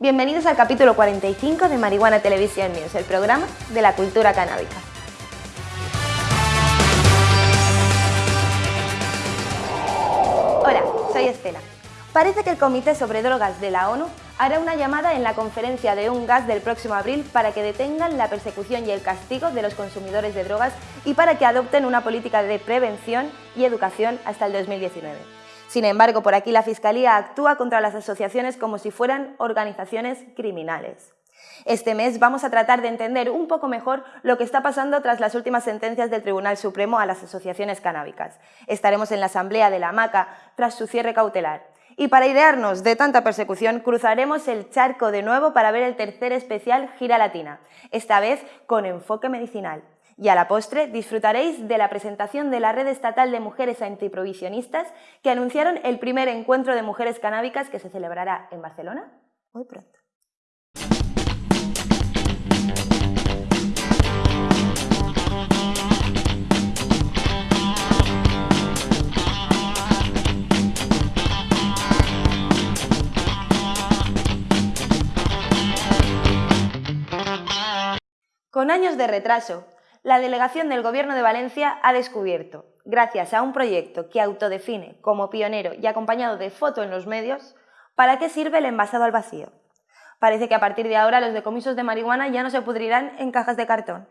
Bienvenidos al capítulo 45 de Marihuana Televisión News, el programa de la cultura canábica. Hola, soy Estela. Parece que el Comité sobre Drogas de la ONU hará una llamada en la conferencia de un gas del próximo abril para que detengan la persecución y el castigo de los consumidores de drogas y para que adopten una política de prevención y educación hasta el 2019. Sin embargo, por aquí la Fiscalía actúa contra las asociaciones como si fueran organizaciones criminales. Este mes vamos a tratar de entender un poco mejor lo que está pasando tras las últimas sentencias del Tribunal Supremo a las asociaciones canábicas. Estaremos en la Asamblea de la Maca tras su cierre cautelar. Y para idearnos de tanta persecución, cruzaremos el charco de nuevo para ver el tercer especial Gira Latina, esta vez con enfoque medicinal. Y a la postre disfrutaréis de la presentación de la Red Estatal de Mujeres Antiprovisionistas que anunciaron el primer encuentro de mujeres canábicas que se celebrará en Barcelona muy pronto. Con años de retraso, la delegación del Gobierno de Valencia ha descubierto, gracias a un proyecto que autodefine como pionero y acompañado de foto en los medios, para qué sirve el envasado al vacío. Parece que a partir de ahora los decomisos de marihuana ya no se pudrirán en cajas de cartón.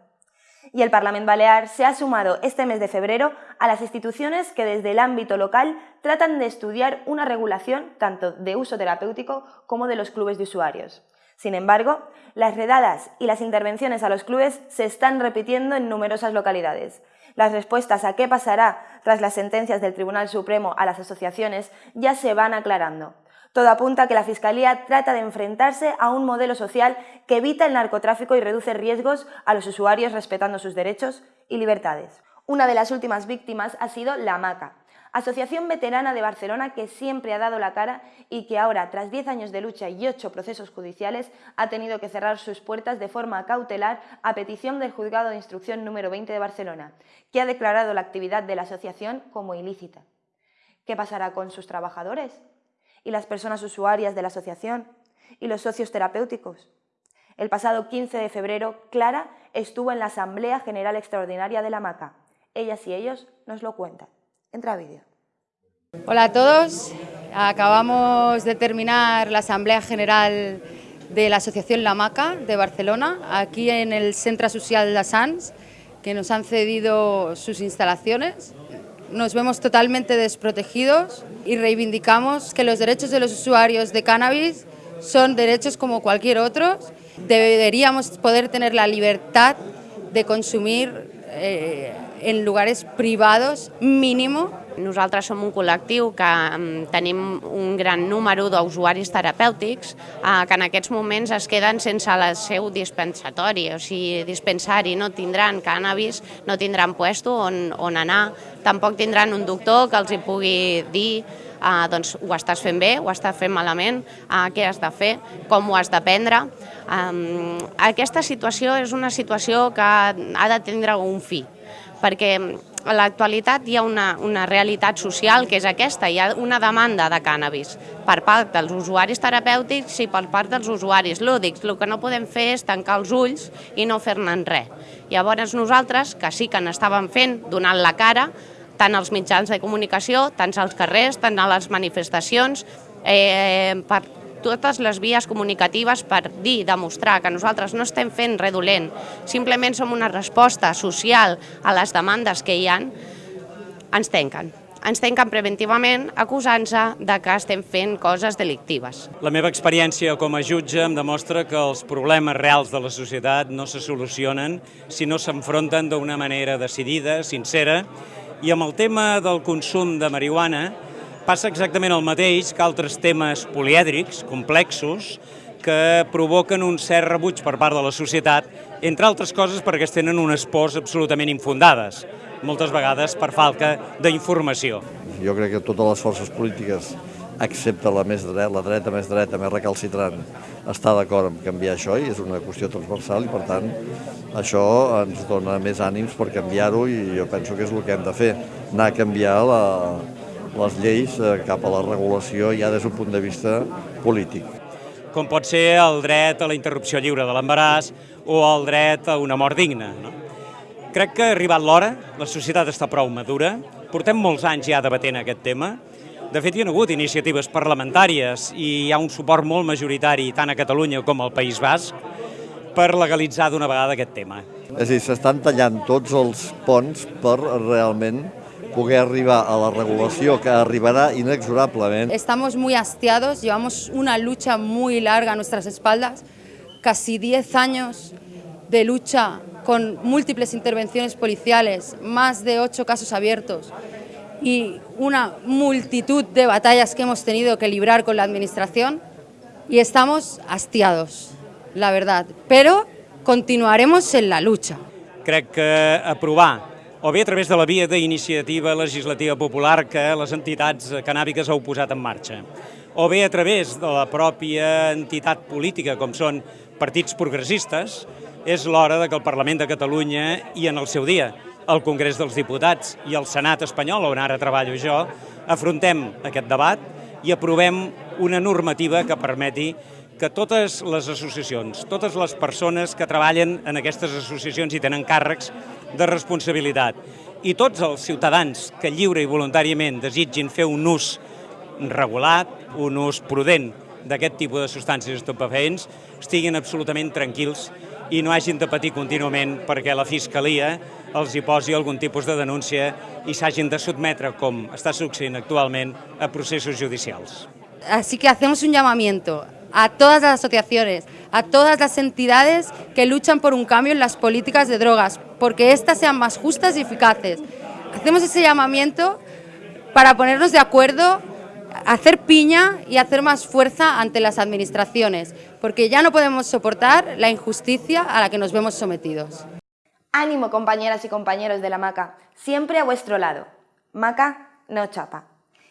Y el Parlamento Balear se ha sumado este mes de febrero a las instituciones que desde el ámbito local tratan de estudiar una regulación tanto de uso terapéutico como de los clubes de usuarios. Sin embargo, las redadas y las intervenciones a los clubes se están repitiendo en numerosas localidades. Las respuestas a qué pasará tras las sentencias del Tribunal Supremo a las asociaciones ya se van aclarando. Todo apunta a que la Fiscalía trata de enfrentarse a un modelo social que evita el narcotráfico y reduce riesgos a los usuarios respetando sus derechos y libertades. Una de las últimas víctimas ha sido la MACA, Asociación Veterana de Barcelona que siempre ha dado la cara y que ahora, tras 10 años de lucha y 8 procesos judiciales, ha tenido que cerrar sus puertas de forma cautelar a petición del Juzgado de Instrucción número 20 de Barcelona, que ha declarado la actividad de la asociación como ilícita. ¿Qué pasará con sus trabajadores? ¿Y las personas usuarias de la asociación? ¿Y los socios terapéuticos? El pasado 15 de febrero, Clara estuvo en la Asamblea General Extraordinaria de la MACA. Ellas y ellos nos lo cuentan. Entra a vídeo. Hola a todos. Acabamos de terminar la Asamblea General de la Asociación La Maca de Barcelona, aquí en el Centro Social de Sants, que nos han cedido sus instalaciones. Nos vemos totalmente desprotegidos y reivindicamos que los derechos de los usuarios de cannabis son derechos como cualquier otro. Deberíamos poder tener la libertad de consumir eh, en lugares privados mínim. Nosaltres som un col·lectiu que um, tenim un gran número d'usuaris terapèutics uh, que en aquests moments es queden sense el seu dispensatori, o sigui, dispensari, no tindran cannabis, no tindran puesto on, on anar, tampoc tindran un doctor que els hi pugui dir uh, doncs ho estàs fent bé, ho estàs fent malament, uh, què has de fer, com ho has de prendre. Um, aquesta situació és una situació que ha de tindre un fi, perquè a l'actualitat hi ha una, una realitat social que és aquesta, hi ha una demanda de cànnabis per part dels usuaris terapèutics i per part dels usuaris lúdics. El que no podem fer és tancar els ulls i no fer-ne res. Llavors nosaltres, que sí que n'estàvem fent, donant la cara, tant als mitjans de comunicació, tant als carrers, tant a les manifestacions, eh, per totes les vies comunicatives per dir, demostrar que nosaltres no estem fent res dolent, simplement som una resposta social a les demandes que hi han, ens tanquen. Ens tanquen preventivament acusant-se de que estem fent coses delictives. La meva experiència com a jutge em demostra que els problemes reals de la societat no se solucionen si no s'enfronten d'una manera decidida, sincera, i amb el tema del consum de marihuana Passa exactament el mateix que altres temes polièdrics, complexos, que provoquen un cert rebuig per part de la societat, entre altres coses perquè es tenen unes pors absolutament infundades, moltes vegades per falta d'informació. Jo crec que totes les forces polítiques, excepte la més dreta, la dreta més dreta, més recalcitrant, està d'acord en canviar això i és una qüestió transversal i per tant això ens dona més ànims per canviar-ho i jo penso que és el que hem de fer, anar a canviar la, les lleis eh, cap a la regulació ja des d'un punt de vista polític. com pot ser el dret a la interrupció lliure de l'embaràs o el dret a una mort digna. No? Crec que ha arribat l'hora, la societat està prou madura, portem molts anys ja debatent aquest tema, de fet, hi ha hagut iniciatives parlamentàries i hi ha un suport molt majoritari tant a Catalunya com al País Basc per legalitzar d'una vegada aquest tema. És a dir, s'estan tallant tots els ponts per realment poder arribar a la regulació que arribarà inexorablement. Estamos muy hastiados, llevamos una lucha muy larga a nuestras espaldas, casi 10 años de lucha con múltiples intervenciones policiales, más de 8 casos abiertos y una multitud de batallas que hemos tenido que librar con la Administración y estamos hastiados, la verdad, pero continuaremos en la lucha. Crec que aprovar o bé a través de la via d'iniciativa legislativa popular que les entitats canàbiques heu posat en marxa, o bé a través de la pròpia entitat política, com són partits progressistes, és l'hora de que el Parlament de Catalunya i en el seu dia el Congrés dels Diputats i el Senat espanyol, on ara treballo jo, afrontem aquest debat i aprovem una normativa que permeti que totes les associacions, totes les persones que treballen en aquestes associacions i tenen càrrecs de responsabilitat i tots els ciutadans que lliure i voluntàriament desitgin fer un ús regulat, un ús prudent d'aquest tipus de substàncies estupefaents, estiguin absolutament tranquils i no hagin de patir contínuament perquè la Fiscalia els hi posi algun tipus de denúncia i s'hagin de sotmetre, com està succeint actualment, a processos judicials. Así que hacemos un llamamiento a todas las asociaciones, a todas las entidades que luchan por un cambio en las políticas de drogas, porque éstas sean más justas y eficaces. Hacemos ese llamamiento para ponernos de acuerdo, hacer piña y hacer más fuerza ante las administraciones, porque ya no podemos soportar la injusticia a la que nos vemos sometidos. Ánimo compañeras y compañeros de la MACA, siempre a vuestro lado. MACA no chapa.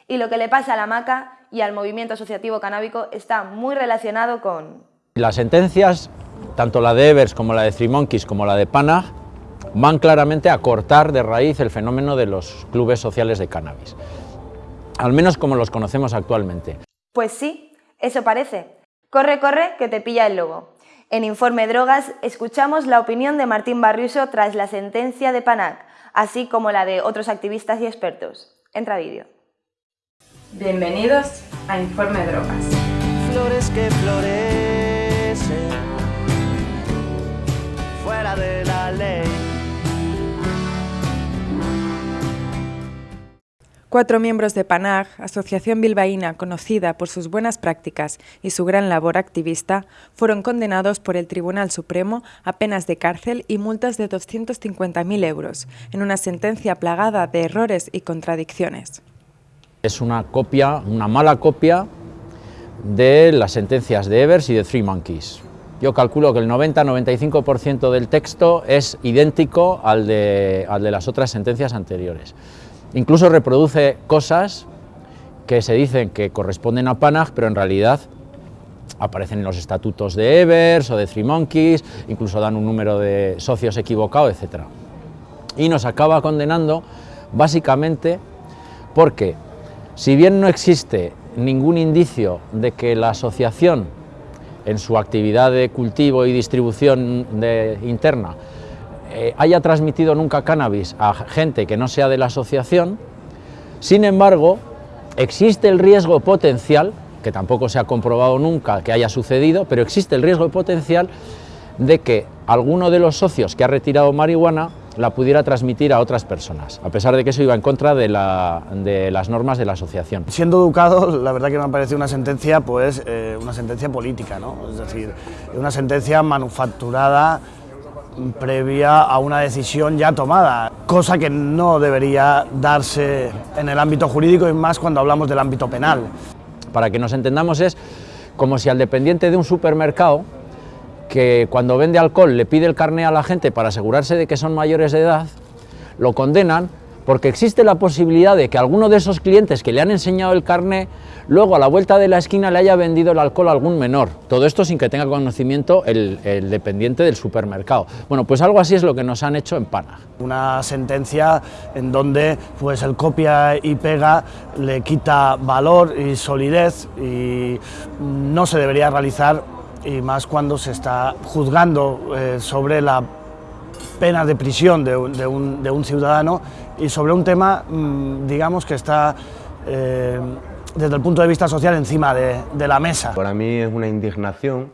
Y lo que le pasa a la MACA y al movimiento asociativo canábico está muy relacionado con... Las sentencias, tanto la de Evers como la de Three Monkeys como la de Panag, van claramente a cortar de raíz el fenómeno de los clubes sociales de cannabis, al menos como los conocemos actualmente. Pues sí, eso parece. Corre, corre, que te pilla el lobo. En Informe Drogas escuchamos la opinión de Martín Barriuso tras la sentencia de Panac, así como la de otros activistas y expertos. Entra vídeo. Bienvenidos a Informe Drogas. Flores que florecen fuera de la ley. Cuatro miembros de PANAG, asociación bilbaína conocida por sus buenas prácticas y su gran labor activista, fueron condenados por el Tribunal Supremo a penas de cárcel y multas de 250.000 euros, en una sentencia plagada de errores y contradicciones. Es una copia, una mala copia de las sentencias de Evers y de Three Monkeys. Yo calculo que el 90-95% del texto es idéntico al de, al de las otras sentencias anteriores. Incluso reproduce cosas que se dicen que corresponden a Panag, pero en realidad aparecen en los estatutos de Evers o de Three Monkeys, incluso dan un número de socios equivocado, etc. Y nos acaba condenando básicamente porque, si bien no existe ningún indicio de que la asociación en su actividad de cultivo y distribución interna eh, haya transmitido nunca cannabis a gente que no sea de la asociación, sin embargo, existe el riesgo potencial, que tampoco se ha comprobado nunca que haya sucedido, pero existe el riesgo potencial de que alguno de los socios que ha retirado marihuana la pudiera transmitir a otras personas, a pesar de que eso iba en contra de, la, de las normas de la asociación. Siendo educado, la verdad que me ha parecido una sentencia, pues, eh, una sentencia política, ¿no? Es decir, una sentencia manufacturada previa a una decisión ya tomada, cosa que no debería darse en el ámbito jurídico y más cuando hablamos del ámbito penal. Para que nos entendamos es como si al dependiente de un supermercado que cuando vende alcohol le pide el carné a la gente para asegurarse de que son mayores de edad, lo condenan porque existe la posibilidad de que alguno de esos clientes que le han enseñado el carné, luego a la vuelta de la esquina le haya vendido el alcohol a algún menor. Todo esto sin que tenga conocimiento el, el dependiente del supermercado. Bueno, pues algo así es lo que nos han hecho en Panag. Una sentencia en donde pues, el copia y pega le quita valor y solidez y no se debería realizar y más cuando se está juzgando eh, sobre la pena de prisión de, un, ciudadano y sobre un tema, mmm, digamos, que está eh, desde el punto de vista social encima de, de la mesa. Para mí es una indignación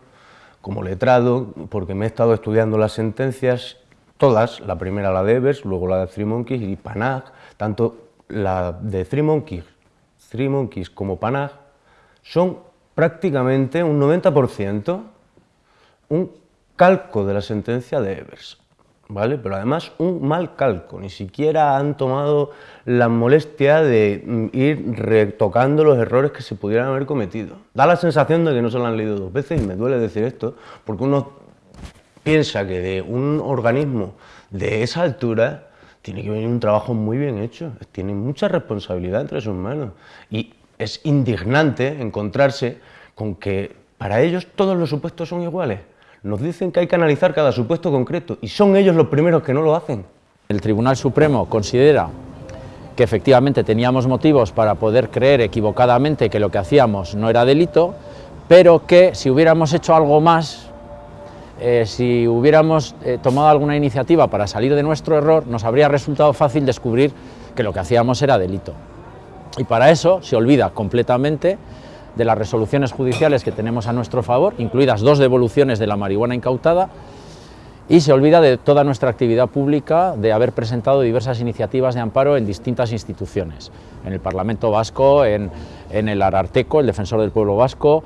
como letrado, porque me he estado estudiando las sentencias, todas, la primera la de Evers, luego la de Three Monkeys y Panag, tanto la de Three Monkeys, Three Monkeys como Panag, son prácticamente un 90% un calco de la sentencia de Evers. ¿Vale? Pero además un mal calco, ni siquiera han tomado la molestia de mm, ir retocando los errores que se pudieran haber cometido. Da la sensación de que no se lo han leído dos veces y me duele decir esto, porque uno piensa que de un organismo de esa altura tiene que venir un trabajo muy bien hecho, tiene mucha responsabilidad entre sus manos y es indignante encontrarse con que para ellos todos los supuestos son iguales. Nos dicen que hay que analizar cada supuesto concreto y son ellos los primeros que no lo hacen. El Tribunal Supremo considera que efectivamente teníamos motivos para poder creer equivocadamente que lo que hacíamos no era delito, pero que si hubiéramos hecho algo más, eh, si hubiéramos eh, tomado alguna iniciativa para salir de nuestro error, nos habría resultado fácil descubrir que lo que hacíamos era delito. Y para eso se olvida completamente de las resoluciones judiciales que tenemos a nuestro favor, incluidas dos devoluciones de la marihuana incautada, y se olvida de toda nuestra actividad pública, de haber presentado diversas iniciativas de amparo en distintas instituciones, en el Parlamento Vasco, en, en el Ararteco, el Defensor del Pueblo Vasco,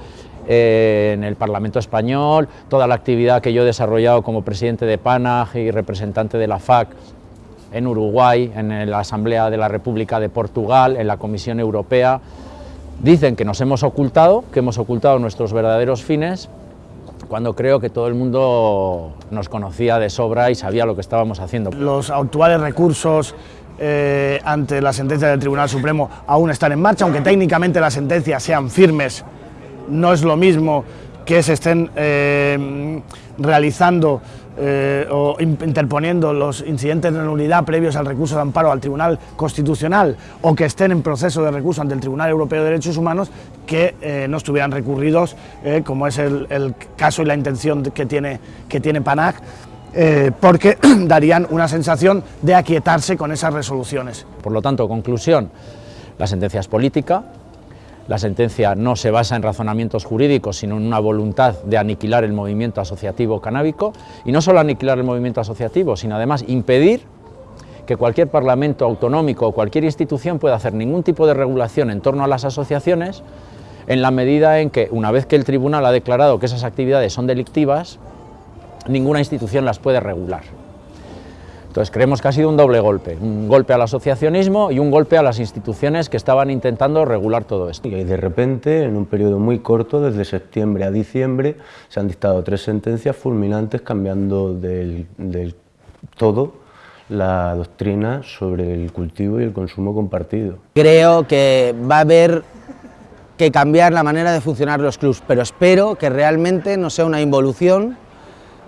eh, en el Parlamento Español, toda la actividad que yo he desarrollado como presidente de PANAG y representante de la FAC en Uruguay, en la Asamblea de la República de Portugal, en la Comisión Europea, Dicen que nos hemos ocultado, que hemos ocultado nuestros verdaderos fines, cuando creo que todo el mundo nos conocía de sobra y sabía lo que estábamos haciendo. Los actuales recursos eh, ante la sentencia del Tribunal Supremo aún están en marcha, aunque técnicamente las sentencias sean firmes, no es lo mismo que se estén eh, realizando eh, o interponiendo los incidentes de nulidad previos al recurso de amparo al Tribunal Constitucional o que estén en proceso de recurso ante el Tribunal Europeo de Derechos Humanos que eh, no estuvieran recurridos, eh, como es el, el, caso y la intención que tiene, que tiene PANAC, porque darían una sensación de aquietarse con esas resoluciones. Por lo tanto, conclusión, la sentencia es política, la sentencia no se basa en razonamientos jurídicos, sino en una voluntad de aniquilar el movimiento asociativo canábico, y no solo aniquilar el movimiento asociativo, sino además impedir que cualquier parlamento autonómico o cualquier institución pueda hacer ningún tipo de regulación en torno a las asociaciones, en la medida en que, una vez que el tribunal ha declarado que esas actividades son delictivas, ninguna institución las puede regular. Entonces creemos que ha sido un doble golpe, un golpe al asociacionismo y un golpe a las instituciones que estaban intentando regular todo esto. Y de repente, en un periodo muy corto, desde septiembre a diciembre, se han dictado tres sentencias fulminantes cambiando del, del todo la doctrina sobre el cultivo y el consumo compartido. Creo que va a haber que cambiar la manera de funcionar los clubs, pero espero que realmente no sea una involución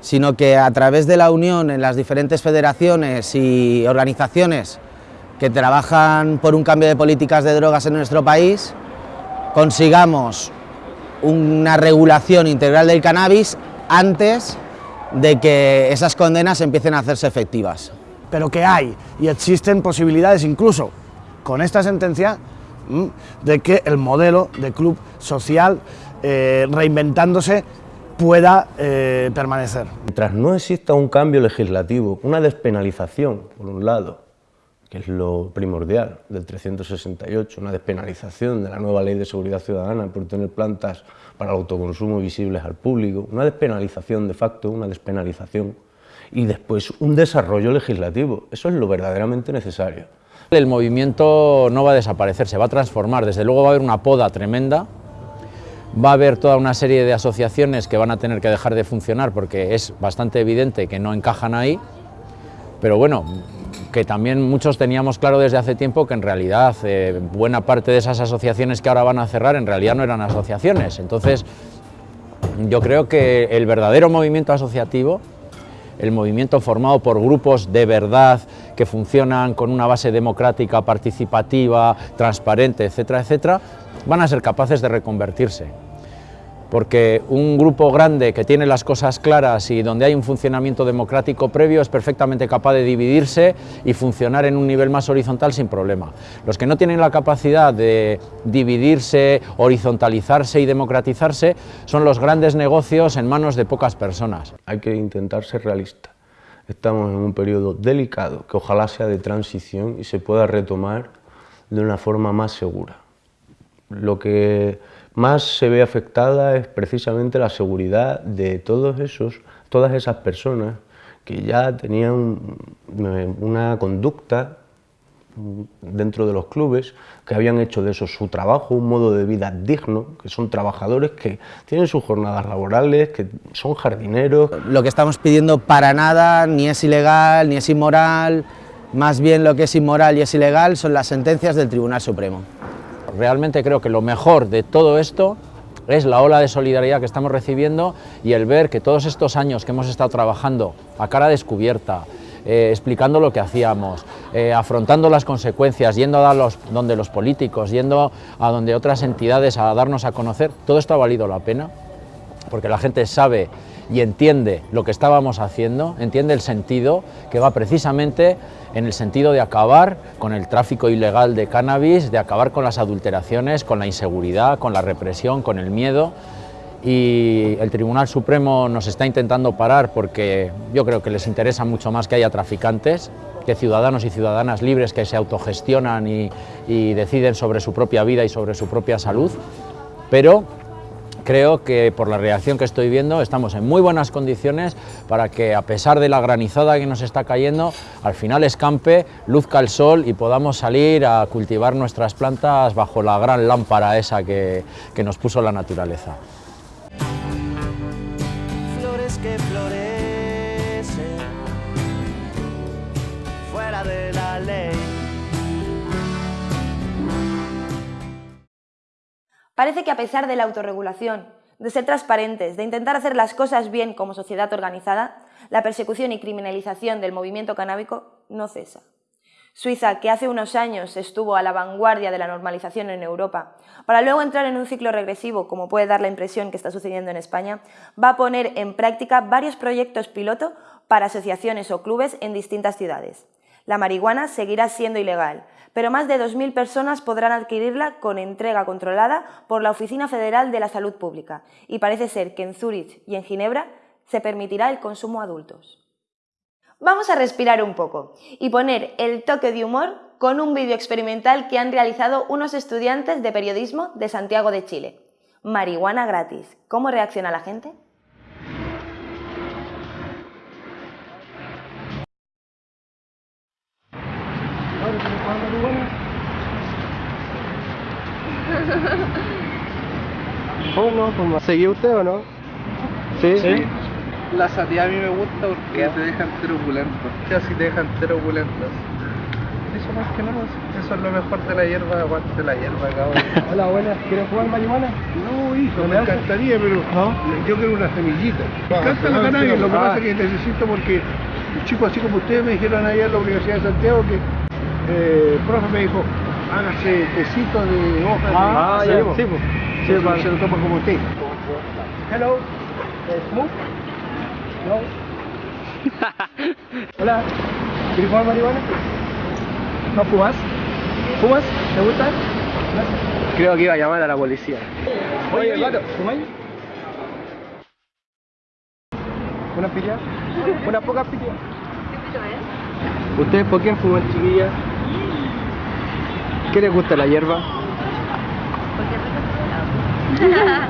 sino que a través de la unión en las diferentes federaciones y organizaciones que trabajan por un cambio de políticas de drogas en nuestro país, consigamos una regulación integral del cannabis antes de que esas condenas empiecen a hacerse efectivas. Pero que hay y existen posibilidades incluso con esta sentencia de que el modelo de club social eh, reinventándose pueda eh, permanecer. Mientras no exista un cambio legislativo, una despenalización, por un lado, que es lo primordial del 368, una despenalización de la nueva ley de seguridad ciudadana por tener plantas para el autoconsumo visibles al público, una despenalización de facto, una despenalización, y después un desarrollo legislativo. Eso es lo verdaderamente necesario. El movimiento no va a desaparecer, se va a transformar, desde luego va a haber una poda tremenda, va a haber toda una serie de asociaciones que van a tener que dejar de funcionar porque es bastante evidente que no encajan ahí, pero bueno, que también muchos teníamos claro desde hace tiempo que en realidad eh, buena parte de esas asociaciones que ahora van a cerrar en realidad no eran asociaciones. Entonces, yo creo que el verdadero movimiento asociativo, el movimiento formado por grupos de verdad que funcionan con una base democrática, participativa, transparente, etcétera, etcétera, van a ser capaces de reconvertirse porque un grupo grande que tiene las cosas claras y donde hay un funcionamiento democrático previo es perfectamente capaz de dividirse y funcionar en un nivel más horizontal sin problema. Los que no tienen la capacidad de dividirse, horizontalizarse y democratizarse son los grandes negocios en manos de pocas personas. Hay que intentar ser realista. Estamos en un periodo delicado que ojalá sea de transición y se pueda retomar de una forma más segura. Lo que más se ve afectada es precisamente la seguridad de todos esos, todas esas personas que ya tenían una conducta dentro de los clubes, que habían hecho de eso su trabajo, un modo de vida digno, que son trabajadores que tienen sus jornadas laborales, que son jardineros. Lo que estamos pidiendo para nada ni es ilegal, ni es inmoral, más bien lo que es inmoral y es ilegal son las sentencias del Tribunal Supremo. Realmente creo que lo mejor de todo esto es la ola de solidaridad que estamos recibiendo y el ver que todos estos años que hemos estado trabajando a cara descubierta, eh, explicando lo que hacíamos, eh, afrontando las consecuencias, yendo a los, donde los políticos, yendo a donde otras entidades a darnos a conocer, todo esto ha valido la pena, porque la gente sabe y entiende lo que estábamos haciendo, entiende el sentido que va precisamente en el sentido de acabar con el tráfico ilegal de cannabis, de acabar con las adulteraciones, con la inseguridad, con la represión, con el miedo. Y el Tribunal Supremo nos está intentando parar porque yo creo que les interesa mucho más que haya traficantes, que ciudadanos y ciudadanas libres que se autogestionan y, deciden sobre su propia vida y sobre su propia salud, pero creo que por la reacción que estoy viendo estamos en muy buenas condiciones para que a pesar de la granizada que nos está cayendo, al final escampe, luzca el sol y podamos salir a cultivar nuestras plantas bajo la gran lámpara esa que, que nos puso la naturaleza. Parece que a pesar de la autorregulación, de ser transparentes, de intentar hacer las cosas bien como sociedad organizada, la persecución y criminalización del movimiento canábico no cesa. Suiza, que hace unos años estuvo a la vanguardia de la normalización en Europa, para luego entrar en un ciclo regresivo, como puede dar la impresión que está sucediendo en España, va a poner en práctica varios proyectos piloto para asociaciones o clubes en distintas ciudades. La marihuana seguirá siendo ilegal, pero más de 2.000 personas podrán adquirirla con entrega controlada por la Oficina Federal de la Salud Pública y parece ser que en Zúrich y en Ginebra se permitirá el consumo a adultos. Vamos a respirar un poco y poner el toque de humor con un vídeo experimental que han realizado unos estudiantes de periodismo de Santiago de Chile. Marihuana gratis. ¿Cómo reacciona la gente? ¿Cómo? ¿Cómo? ¿Seguía usted o no? ¿Sí? Sí. La sativa a mí me gusta porque te dejan turbulentos. ¿Qué así te dejan turbulentos? Eso más que nada, eso es lo mejor de la hierba, aguante la hierba, cabrón. Hola, buenas, ¿quieres jugar marihuana? No, hijo, me encantaría, pero yo quiero una semillita. Me encanta la cannabis, lo que pasa es que necesito porque chicos así como ustedes me dijeron allá en la Universidad de Santiago que eh, el profe me dijo, hágase tecito de hojas Ah, de... ya, sí, po. Sí, Sí, se lo toma como usted. Hello. ¿Smoke? No. Hola. ¿Quieres fumar marihuana? ¿No fumas? ¿Fumas? ¿Te gusta? Creo que iba a llamar a la policía. Oye, gato, ¿fumáis? ¿Una pilla? ¿Una poca pilla? ¿Ustedes por quién fuman, chiquilla? ¿Qué les gusta la hierba?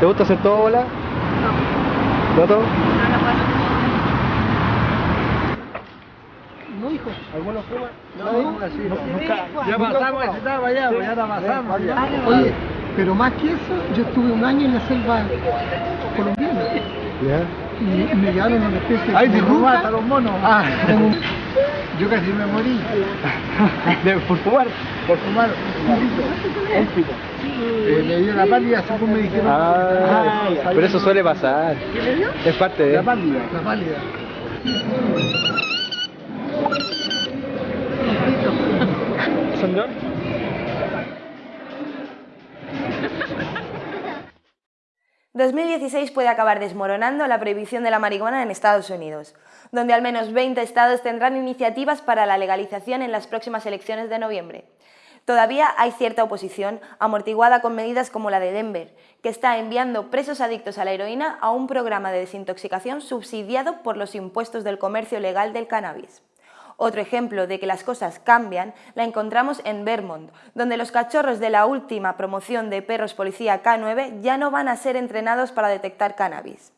¿Te gusta hacer todo bola? No. ¿No todo? No, hijo. ¿Alguno fuma? No, nunca. Ya pasamos esa etapa ya, pues ya la pasamos. ya. Oye, pero más que eso, yo estuve un año en la selva colombiana Ya. y me llevaron una especie Ay, de te ruta, robaste a los monos. ah, Yo casi me morí. ¿De- ¿Por fumar? Por fumar un pito. Un pito. Eh, me dio la pálida, según me dijeron. Ah, pero eso suele pasar. ¿Qué me dio? Es parte de... La pálida, la pálida. ¿Son ...2016 puede acabar desmoronando la prohibición de la marihuana en Estados Unidos, donde al menos 20 estados tendrán iniciativas para la legalización en las próximas elecciones de noviembre. Todavía hay cierta oposición, amortiguada con medidas como la de Denver, que está enviando presos adictos a la heroína a un programa de desintoxicación subsidiado por los impuestos del comercio legal del cannabis. Otro ejemplo de que las cosas cambian la encontramos en Vermont, donde los cachorros de la última promoción de perros policía K9 ya no van a ser entrenados para detectar cannabis.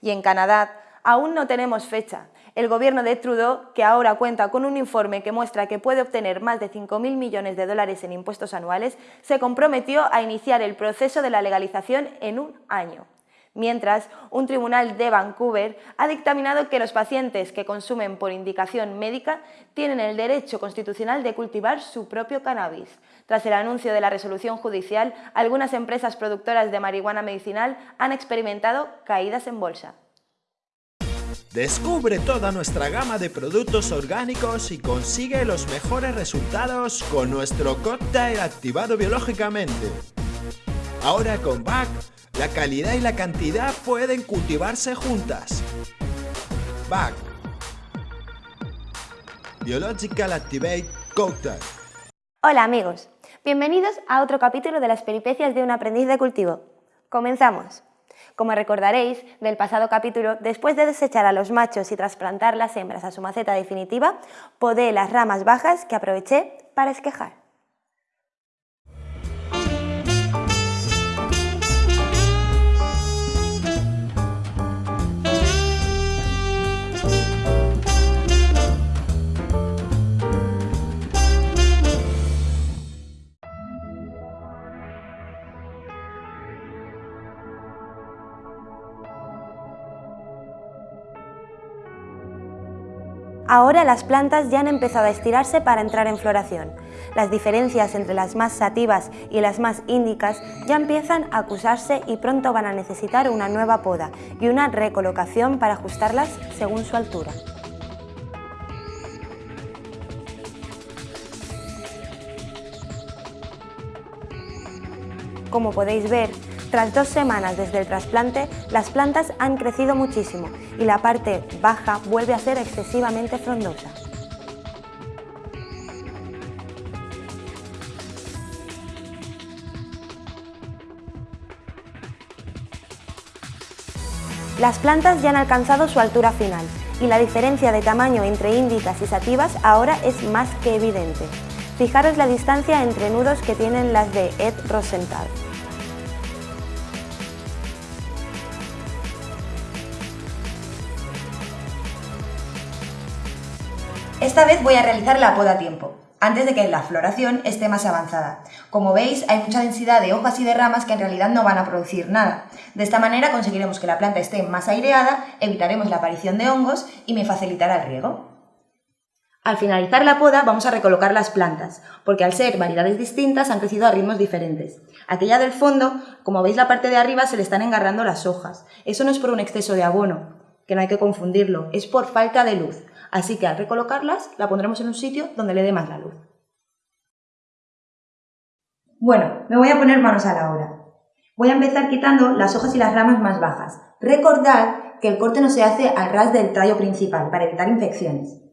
Y en Canadá aún no tenemos fecha. El gobierno de Trudeau, que ahora cuenta con un informe que muestra que puede obtener más de 5.000 millones de dólares en impuestos anuales, se comprometió a iniciar el proceso de la legalización en un año. Mientras, un tribunal de Vancouver ha dictaminado que los pacientes que consumen por indicación médica tienen el derecho constitucional de cultivar su propio cannabis. Tras el anuncio de la resolución judicial, algunas empresas productoras de marihuana medicinal han experimentado caídas en bolsa. Descubre toda nuestra gama de productos orgánicos y consigue los mejores resultados con nuestro cóctel activado biológicamente. Ahora con BAC, la calidad y la cantidad pueden cultivarse juntas. BAC Biological Activate Cocktail. Hola amigos, bienvenidos a otro capítulo de las peripecias de un aprendiz de cultivo. Comenzamos. Como recordaréis del pasado capítulo, después de desechar a los machos y trasplantar las hembras a su maceta definitiva, podé las ramas bajas que aproveché para esquejar. Ahora las plantas ya han empezado a estirarse para entrar en floración. Las diferencias entre las más sativas y las más índicas ya empiezan a acusarse y pronto van a necesitar una nueva poda y una recolocación para ajustarlas según su altura. Como podéis ver, tras dos semanas desde el trasplante, las plantas han crecido muchísimo y la parte baja vuelve a ser excesivamente frondosa. Las plantas ya han alcanzado su altura final y la diferencia de tamaño entre índicas y sativas ahora es más que evidente. Fijaros la distancia entre nudos que tienen las de Ed Rosenthal. Esta vez voy a realizar la poda a tiempo, antes de que la floración esté más avanzada. Como veis, hay mucha densidad de hojas y de ramas que en realidad no van a producir nada. De esta manera conseguiremos que la planta esté más aireada, evitaremos la aparición de hongos y me facilitará el riego. Al finalizar la poda vamos a recolocar las plantas, porque al ser variedades distintas han crecido a ritmos diferentes. Aquella del fondo, como veis la parte de arriba se le están engarrando las hojas. Eso no es por un exceso de abono, que no hay que confundirlo, es por falta de luz. Así que al recolocarlas la pondremos en un sitio donde le dé más la luz. Bueno, me voy a poner manos a la obra. Voy a empezar quitando las hojas y las ramas más bajas. Recordad que el corte no se hace al ras del tallo principal para evitar infecciones.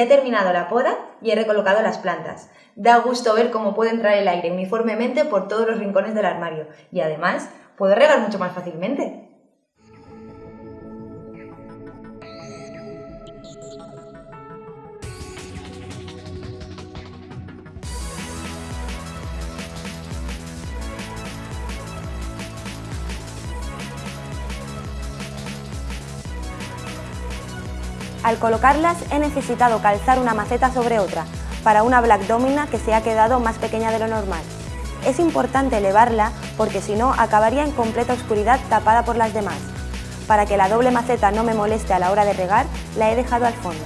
He terminado la poda y he recolocado las plantas. Da gusto ver cómo puede entrar el aire uniformemente por todos los rincones del armario y además puedo regar mucho más fácilmente. Al colocarlas he necesitado calzar una maceta sobre otra, para una Black Domina que se ha quedado más pequeña de lo normal. Es importante elevarla porque si no acabaría en completa oscuridad tapada por las demás. Para que la doble maceta no me moleste a la hora de regar, la he dejado al fondo.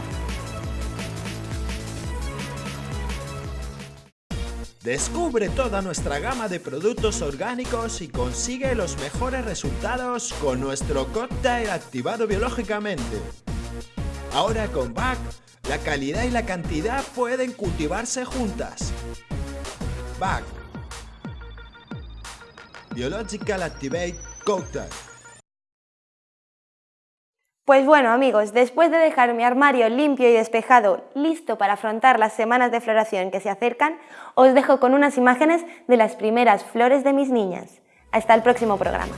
Descubre toda nuestra gama de productos orgánicos y consigue los mejores resultados con nuestro cóctel activado biológicamente. Ahora con BAC, la calidad y la cantidad pueden cultivarse juntas. BAC Biological Activate Cocktail Pues bueno amigos, después de dejar mi armario limpio y despejado, listo para afrontar las semanas de floración que se acercan, os dejo con unas imágenes de las primeras flores de mis niñas. Hasta el próximo programa.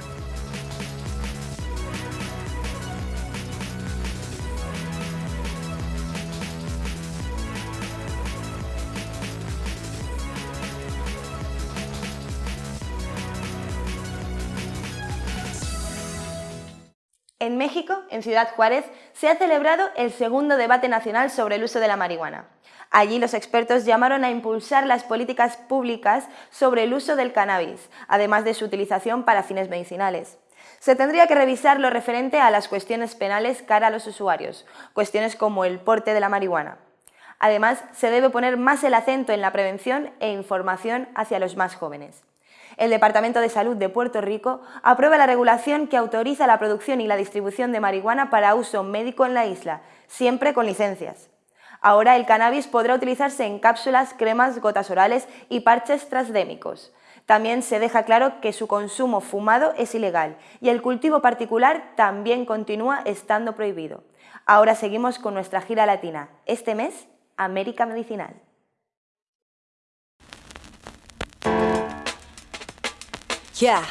En México, en Ciudad Juárez, se ha celebrado el segundo debate nacional sobre el uso de la marihuana. Allí los expertos llamaron a impulsar las políticas públicas sobre el uso del cannabis, además de su utilización para fines medicinales. Se tendría que revisar lo referente a las cuestiones penales cara a los usuarios, cuestiones como el porte de la marihuana. Además, se debe poner más el acento en la prevención e información hacia los más jóvenes el Departamento de Salud de Puerto Rico aprueba la regulación que autoriza la producción y la distribución de marihuana para uso médico en la isla, siempre con licencias. Ahora el cannabis podrá utilizarse en cápsulas, cremas, gotas orales y parches transdémicos. También se deja claro que su consumo fumado es ilegal y el cultivo particular también continúa estando prohibido. Ahora seguimos con nuestra gira latina. Este mes, América Medicinal. Ya.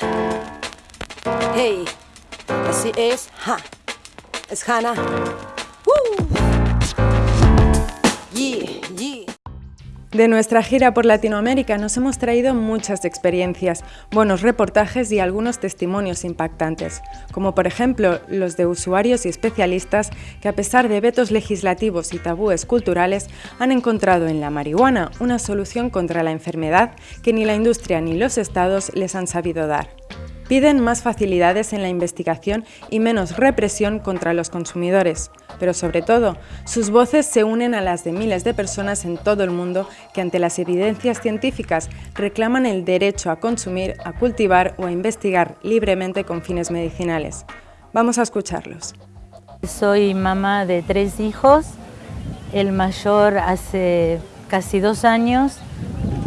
Hey, así es. Ha. Es Hannah. Woo. Yeah, yeah. De nuestra gira por Latinoamérica nos hemos traído muchas experiencias, buenos reportajes y algunos testimonios impactantes, como por ejemplo los de usuarios y especialistas que a pesar de vetos legislativos y tabúes culturales han encontrado en la marihuana una solución contra la enfermedad que ni la industria ni los estados les han sabido dar. Piden más facilidades en la investigación y menos represión contra los consumidores, pero sobre todo, sus voces se unen a las de miles de personas en todo el mundo que ante las evidencias científicas reclaman el derecho a consumir, a cultivar o a investigar libremente con fines medicinales. Vamos a escucharlos. Soy mamá de tres hijos. El mayor hace casi dos años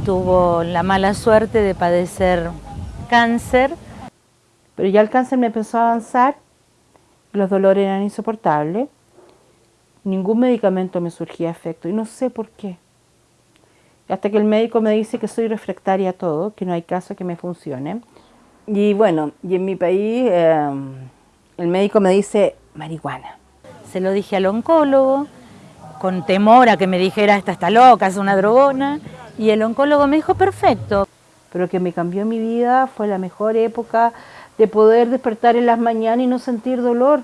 tuvo la mala suerte de padecer cáncer pero ya el cáncer me empezó a avanzar, los dolores eran insoportables, ningún medicamento me surgía efecto y no sé por qué. Hasta que el médico me dice que soy refractaria a todo, que no hay caso que me funcione. Y bueno, y en mi país em, el médico me dice marihuana. Se lo dije al oncólogo, con temor a que me dijera, esta está loca, es una drogona, y el oncólogo me dijo, perfecto. Pero que me cambió mi vida, fue la mejor época, de poder despertar en las mañanas y no sentir dolor,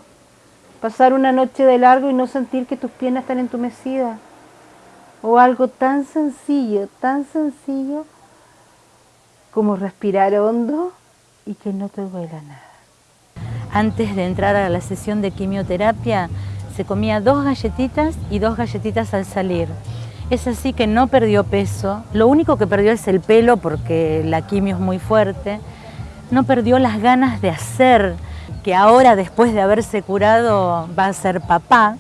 pasar una noche de largo y no sentir que tus piernas están entumecidas, o algo tan sencillo, tan sencillo como respirar hondo y que no te duela nada. Antes de entrar a la sesión de quimioterapia, se comía dos galletitas y dos galletitas al salir. Es así que no perdió peso, lo único que perdió es el pelo porque la quimio es muy fuerte, no perdió las ganas de hacer, que ahora después de haberse curado va a ser papá,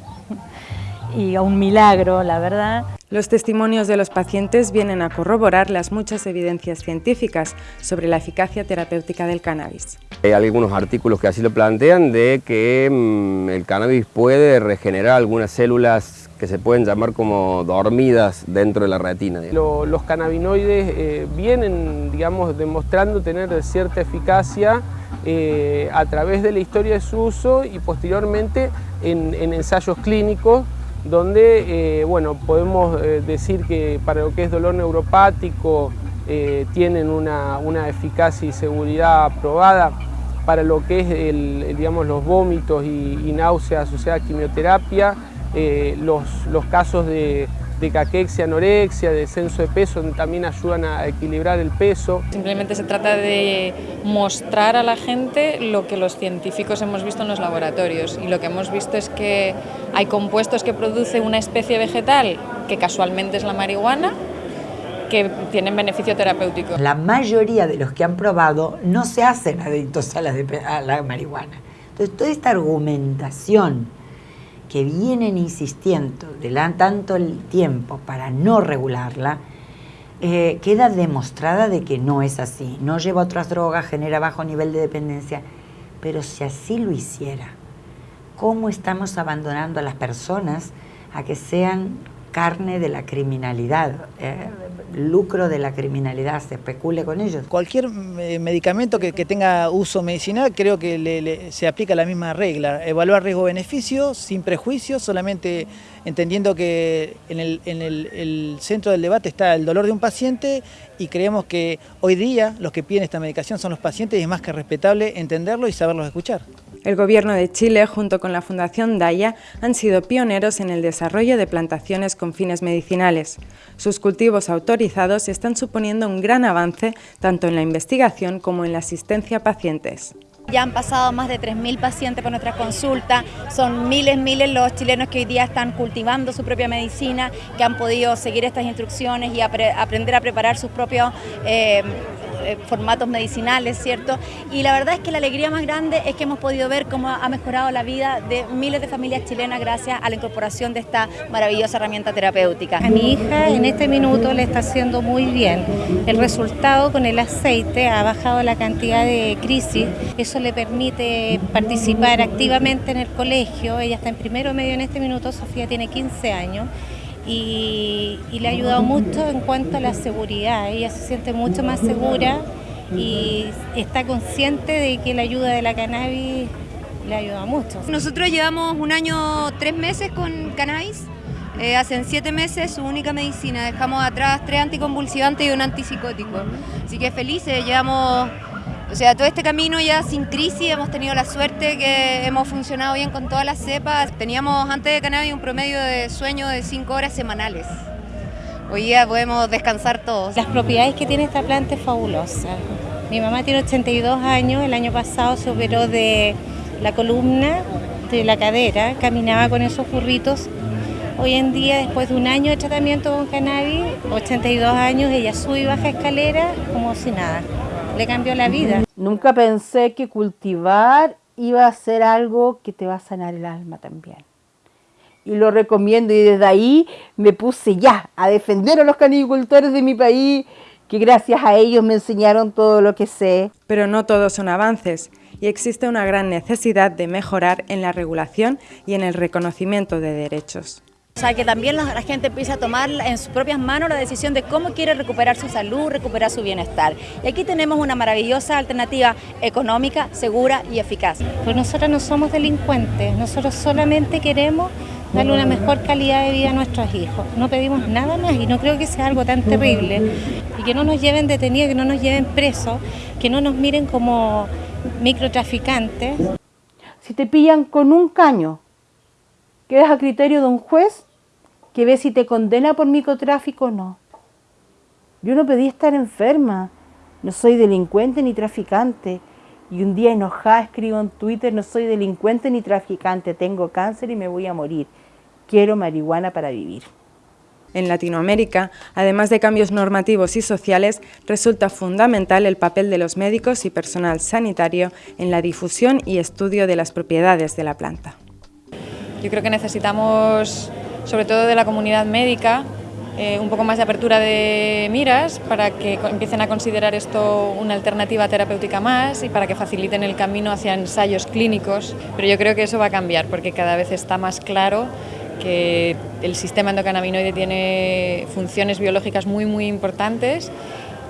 y a un milagro, la verdad. Los testimonios de los pacientes vienen a corroborar las muchas evidencias científicas sobre la eficacia terapéutica del cannabis. Hay algunos artículos que así lo plantean de que mm, el cannabis puede regenerar algunas células que se pueden llamar como dormidas dentro de la retina. los cannabinoides eh, vienen, digamos, demostrando tener cierta eficacia eh, a través de la historia de su uso y posteriormente en, ensayos clínicos donde eh, bueno, podemos decir que para lo que es dolor neuropático tienen una, una eficacia y seguridad aprobada para lo que es el, digamos, los vómitos y, náuseas asociadas a quimioterapia, eh, los, los, casos de, de caquexia, anorexia, descenso de peso, también ayudan a equilibrar el peso. Simplemente se trata de mostrar a la gente lo que los científicos hemos visto en los laboratorios y lo que hemos visto es que hay compuestos que produce una especie vegetal que casualmente es la marihuana que tienen beneficio terapéutico. La mayoría de los que han probado no se hacen adictos a la, a la marihuana. Entonces, toda esta argumentación que vienen insistiendo de tanto el tiempo para no regularla, eh, queda demostrada de que no es así. No lleva otras drogas, genera bajo nivel de dependencia. Pero si así lo hiciera, ¿cómo estamos abandonando a las personas a que sean carne de la criminalidad, eh, lucro de la criminalidad, se especule con ellos. Cualquier eh, medicamento que, tenga uso medicinal creo que se aplica la misma regla, evaluar riesgo-beneficio sin prejuicios, solamente entendiendo que en, el, centro del debate está el dolor de un paciente y creemos que hoy día los que piden esta medicación son los pacientes y es más que respetable entenderlo y saberlos escuchar. El Gobierno de Chile, junto con la Fundación Daya, han sido pioneros en el desarrollo de plantaciones con fines medicinales. Sus cultivos autorizados están suponiendo un gran avance tanto en la investigación como en la asistencia a pacientes. Ya han pasado más de 3.000 pacientes por nuestra consulta, son miles, miles los chilenos que hoy día están cultivando su propia medicina, que han podido seguir estas instrucciones y aprender a preparar sus propios eh, eh, formatos medicinales, ¿cierto? Y la verdad es que la alegría más grande es que hemos podido ver cómo ha mejorado la vida de miles de familias chilenas gracias a la incorporación de esta maravillosa herramienta terapéutica. A mi hija en este minuto le está haciendo muy bien. El resultado con el aceite ha bajado la cantidad de crisis, eso le permite participar activamente en el colegio, ella está en primero medio en este minuto, Sofía tiene 15 años y, le ha ayudado mucho en cuanto a la seguridad. Ella se siente mucho más segura y está consciente de que la ayuda de la cannabis le ayuda mucho. Nosotros llevamos un año, tres meses con cannabis. Eh, hacen siete meses su única medicina. Dejamos atrás tres anticonvulsivantes y un antipsicótico. Así que felices, llevamos o sea, todo este camino ya sin crisis hemos tenido la suerte que hemos funcionado bien con todas las cepas. Teníamos antes de cannabis un promedio de sueño de 5 horas semanales. Hoy día podemos descansar todos. Las propiedades que tiene esta planta es fabulosa. Mi mamá tiene 82 años, el año pasado se operó de la columna, de la cadera, caminaba con esos burritos. Hoy en día, después de un año de tratamiento con cannabis, 82 años, ella sube y baja escalera como si nada le cambió la vida. Nunca pensé que cultivar iba a ser algo que te va a sanar el alma también. Y lo recomiendo y desde ahí me puse ya a defender a los canicultores de mi país, que gracias a ellos me enseñaron todo lo que sé. Pero no todos son avances y existe una gran necesidad de mejorar en la regulación y en el reconocimiento de derechos. O sea, que también la, gente empiece a tomar en sus propias manos la decisión de cómo quiere recuperar su salud, recuperar su bienestar. Y aquí tenemos una maravillosa alternativa económica, segura y eficaz. Pues nosotros no somos delincuentes, nosotros solamente queremos darle una mejor calidad de vida a nuestros hijos. No pedimos nada más y no creo que sea algo tan terrible. Y que no nos lleven detenidos, que no nos lleven presos, que no nos miren como microtraficantes. Si te pillan con un caño, quedas a criterio de un juez que ve si te condena por microtráfico o no. Yo no pedí estar enferma, no soy delincuente ni traficante. Y un día enojada escribo en Twitter, no soy delincuente ni traficante, tengo cáncer y me voy a morir. Quiero marihuana para vivir. En Latinoamérica, además de cambios normativos y sociales, resulta fundamental el papel de los médicos y personal sanitario en la difusión y estudio de las propiedades de la planta. Yo creo que necesitamos sobre todo de la comunidad médica, eh, un poco más de apertura de miras para que empiecen a considerar esto una alternativa terapéutica más y para que faciliten el camino hacia ensayos clínicos. Pero yo creo que eso va a cambiar porque cada vez está más claro que el sistema endocannabinoide tiene funciones biológicas muy muy importantes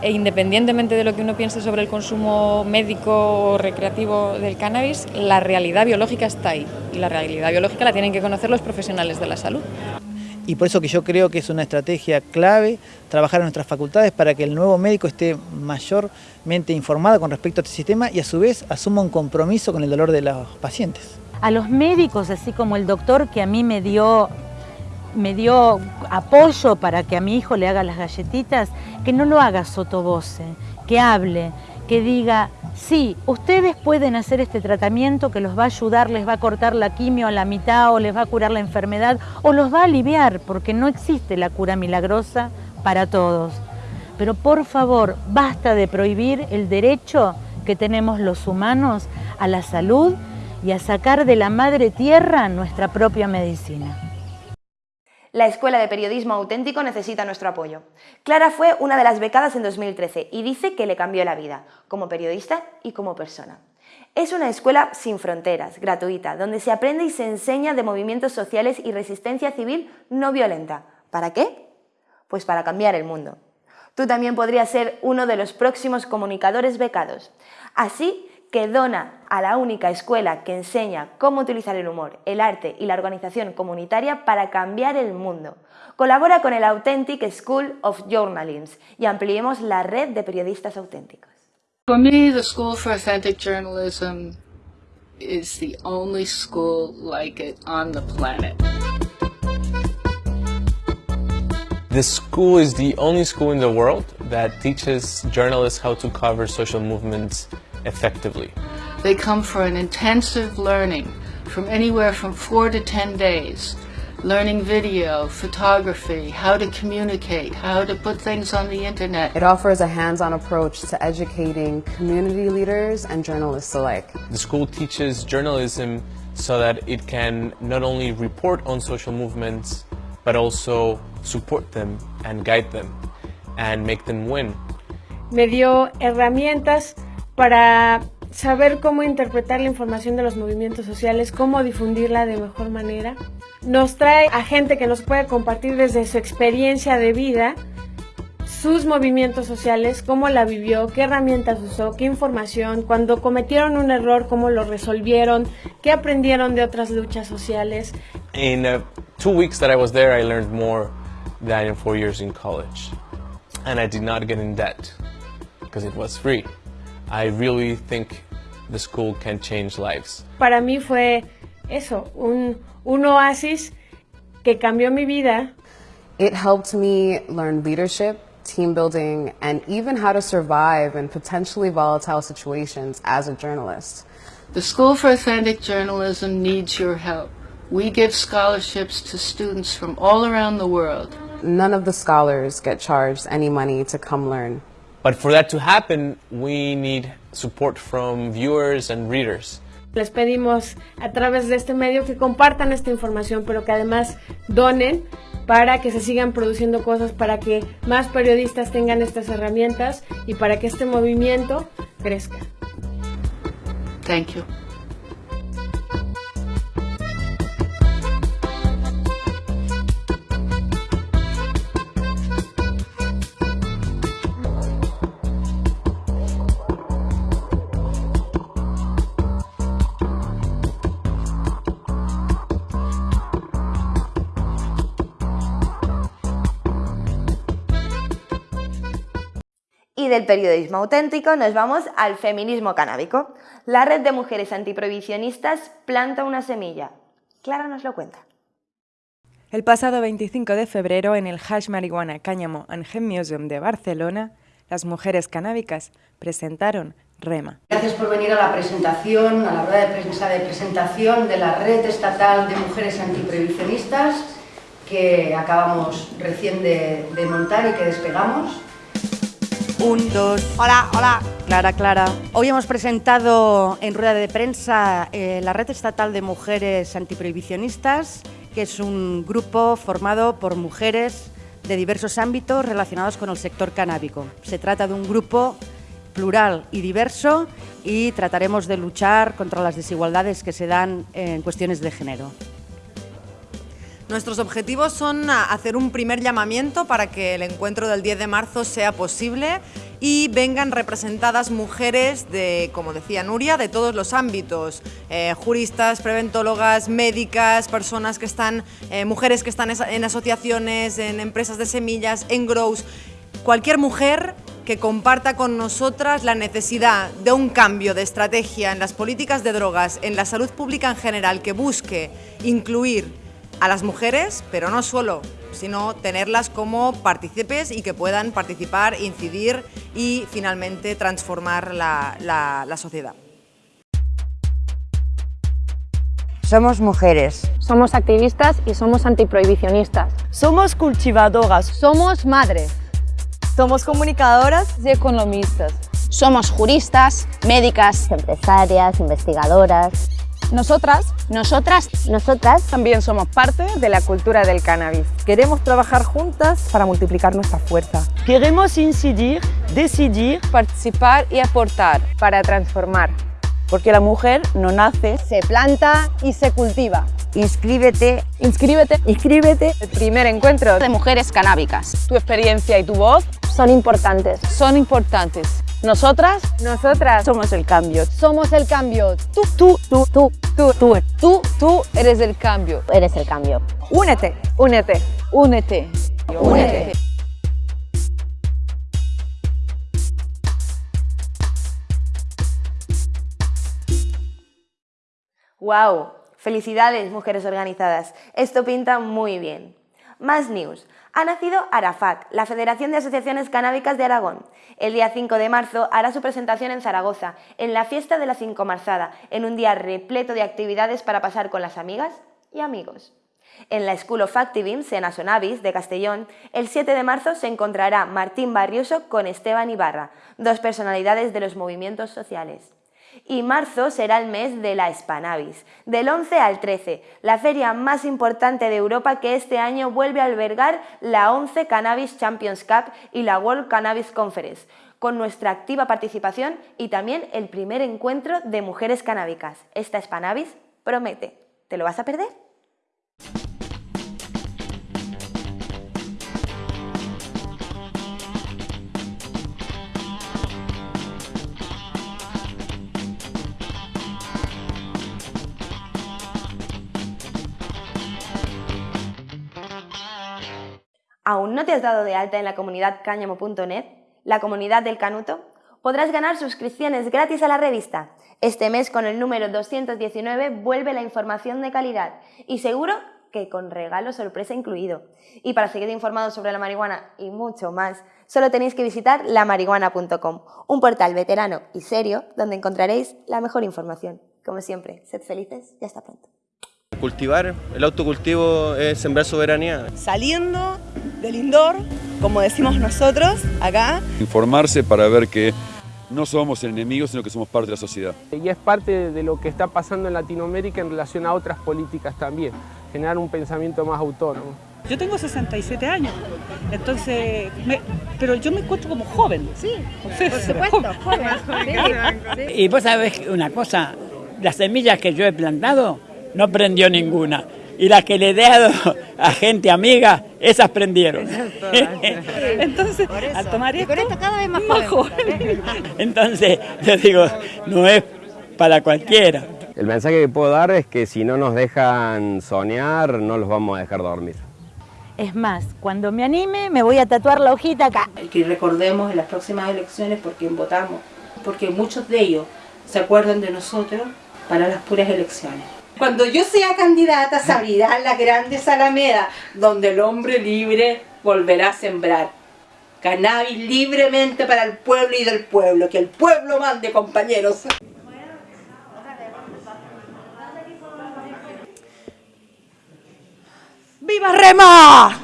e independientemente de lo que uno piense sobre el consumo médico o recreativo del cannabis, la realidad biológica está ahí y la realidad biológica la tienen que conocer los profesionales de la salud. Y por eso que yo creo que es una estrategia clave trabajar en nuestras facultades para que el nuevo médico esté mayormente informado con respecto a este sistema y a su vez asuma un compromiso con el dolor de los pacientes. A los médicos, así como el doctor que a mí me dio me dio apoyo para que a mi hijo le haga las galletitas, que no lo haga sotovoce, que hable, que diga, sí, ustedes pueden hacer este tratamiento que los va a ayudar, les va a cortar la quimio a la mitad o les va a curar la enfermedad o los va a aliviar, porque no existe la cura milagrosa para todos. Pero por favor, basta de prohibir el derecho que tenemos los humanos a la salud y a sacar de la madre tierra nuestra propia medicina. La Escuela de Periodismo Auténtico necesita nuestro apoyo. Clara fue una de las becadas en 2013 y dice que le cambió la vida, como periodista y como persona. Es una escuela sin fronteras, gratuita, donde se aprende y se enseña de movimientos sociales y resistencia civil no violenta. ¿Para qué? Pues para cambiar el mundo. Tú también podrías ser uno de los próximos comunicadores becados. Así que dona a la única escuela que enseña cómo utilizar el humor, el arte y la organización comunitaria para cambiar el mundo. Colabora con el Authentic School of Journalism y ampliemos la red de periodistas auténticos. For me, the School for Authentic Journalism is the only school like it on the planet. The school is the only school in the world that teaches journalists how to cover social movements effectively. They come for an intensive learning from anywhere from four to 10 days, learning video, photography, how to communicate, how to put things on the internet. It offers a hands-on approach to educating community leaders and journalists alike. The school teaches journalism so that it can not only report on social movements, but also support them and guide them and make them win. Me dio herramientas para saber cómo interpretar la información de los movimientos sociales, cómo difundirla de mejor manera. Nos trae a gente que nos puede compartir desde su experiencia de vida sus movimientos sociales, cómo la vivió, qué herramientas usó, qué información, cuando cometieron un error, cómo lo resolvieron, qué aprendieron de otras luchas sociales. In uh, two weeks that I was there, I learned more than in four years in college. And I did not get in debt because it was free. I really think the school can change lives. Para mí fue eso, un, un oasis que cambió mi vida. It helped me learn leadership, team building, and even how to survive in potentially volatile situations as a journalist. The School for Authentic Journalism needs your help. We give scholarships to students from all around the world. None of the scholars get charged any money to come learn. But for that to happen, we need support from viewers and readers. Les pedimos a través de este medio que compartan esta información, pero que además donen para que se sigan produciendo cosas, para que más periodistas tengan estas herramientas y para que este movimiento crezca. Thank you. Y del periodismo auténtico nos vamos al feminismo canábico. La red de mujeres antiprohibicionistas planta una semilla. Clara nos lo cuenta. El pasado 25 de febrero, en el Hash Marihuana Cáñamo and Hemp Museum de Barcelona, las mujeres canábicas presentaron REMA. Gracias por venir a la presentación, a la rueda de prensa de presentación de la Red Estatal de Mujeres Antiprohibicionistas que acabamos recién de, de montar y que despegamos. Un, dos. Hola, hola. Clara, Clara. Hoy hemos presentado en rueda de prensa eh, la Red Estatal de Mujeres Antiprohibicionistas, que es un grupo formado por mujeres de diversos ámbitos relacionados con el sector canábico. Se trata de un grupo plural y diverso y trataremos de luchar contra las desigualdades que se dan en cuestiones de género. Nuestros objetivos son hacer un primer llamamiento para que el encuentro del 10 de marzo sea posible y vengan representadas mujeres de, como decía Nuria, de todos los ámbitos, eh, juristas, preventólogas, médicas, personas que están, eh, mujeres que están en asociaciones, en empresas de semillas, en grows, cualquier mujer que comparta con nosotras la necesidad de un cambio de estrategia en las políticas de drogas, en la salud pública en general, que busque incluir a las mujeres, pero no solo, sino tenerlas como partícipes y que puedan participar, incidir y finalmente transformar la, la sociedad. Somos mujeres. Somos activistas y somos antiprohibicionistas. Somos cultivadoras. Somos madres. Somos comunicadoras y economistas. Somos juristas, médicas, empresarias, investigadoras. Nosotras, nosotras, nosotras también somos parte de la cultura del cannabis. Queremos trabajar juntas para multiplicar nuestra fuerza. Queremos incidir, decidir, participar y aportar para transformar. Porque la mujer no nace, se planta y se cultiva. Inscríbete, inscríbete, inscríbete. El primer encuentro de mujeres canábicas. Tu experiencia y tu voz son importantes. Son importantes. Nosotras, nosotras somos el cambio. Somos el cambio. Tú, tú, tú, tú, tú, tú, tú, tú eres el cambio. Eres el cambio. Únete, únete, únete, únete. ¡Wow! Felicidades, mujeres organizadas. Esto pinta muy bien. Más news. Ha nacido Arafat, la Federación de Asociaciones Canábicas de Aragón. El día 5 de marzo hará su presentación en Zaragoza, en la fiesta de la Cinco Marzada, en un día repleto de actividades para pasar con las amigas y amigos. En la School of Activism, Sonavis, de Castellón, el 7 de marzo se encontrará Martín Barrioso con Esteban Ibarra, dos personalidades de los movimientos sociales. Y marzo será el mes de la Spanavis, del 11 al 13, la feria más importante de Europa que este año vuelve a albergar la 11 Cannabis Champions Cup y la World Cannabis Conference, con nuestra activa participación y también el primer encuentro de mujeres canábicas. Esta Spanavis promete. ¿Te lo vas a perder? ¿Aún no te has dado de alta en la comunidad cáñamo.net, la comunidad del Canuto? Podrás ganar suscripciones gratis a la revista. Este mes con el número 219 vuelve la información de calidad y seguro que con regalo sorpresa incluido. Y para seguir informados sobre la marihuana y mucho más, solo tenéis que visitar lamarihuana.com, un portal veterano y serio donde encontraréis la mejor información. Como siempre, sed felices y hasta pronto. Cultivar, el autocultivo es sembrar soberanía. Saliendo del indoor, como decimos nosotros acá. Informarse para ver que no somos enemigos, sino que somos parte de la sociedad. Y es parte de lo que está pasando en Latinoamérica en relación a otras políticas también, generar un pensamiento más autónomo. Yo tengo 67 años, entonces, pero yo me encuentro como joven. Sí, por supuesto, joven. Y vos sabés una cosa, las semillas que yo he plantado, no prendió ninguna. Y las que le he dado a gente amiga, esas prendieron. Entonces, al tomar esto, cada vez más, Entonces, yo digo, no es para cualquiera. El mensaje que puedo dar es que si no nos dejan soñar, no los vamos a dejar dormir. Es más, cuando me anime, me voy a tatuar la hojita acá. Que recordemos en las próximas elecciones por quién votamos, porque muchos de ellos se acuerdan de nosotros para las puras elecciones. Cuando yo sea candidata se abrirán las grandes alamedas donde el hombre libre volverá a sembrar. Cannabis libremente para el pueblo y del pueblo. Que el pueblo mande, compañeros. ¡Viva Rema!